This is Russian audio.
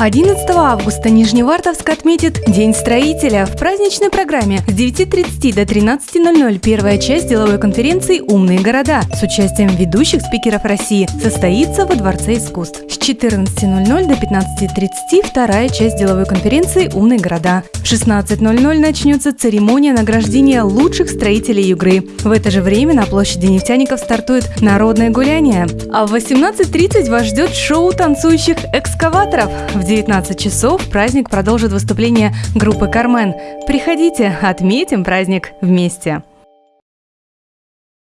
11 августа Нижневартовск отметит День строителя. В праздничной программе с 9.30 до 13.00 первая часть деловой конференции «Умные города» с участием ведущих спикеров России состоится во Дворце искусств. С 14.00 до 15.30 вторая часть деловой конференции «Умные города». В 16.00 начнется церемония награждения лучших строителей Югры. В это же время на площади нефтяников стартует народное гуляние. А в 18.30 вас ждет шоу танцующих экскаваторов. В 19 часов праздник продолжит выступление группы «Кармен». Приходите, отметим праздник вместе.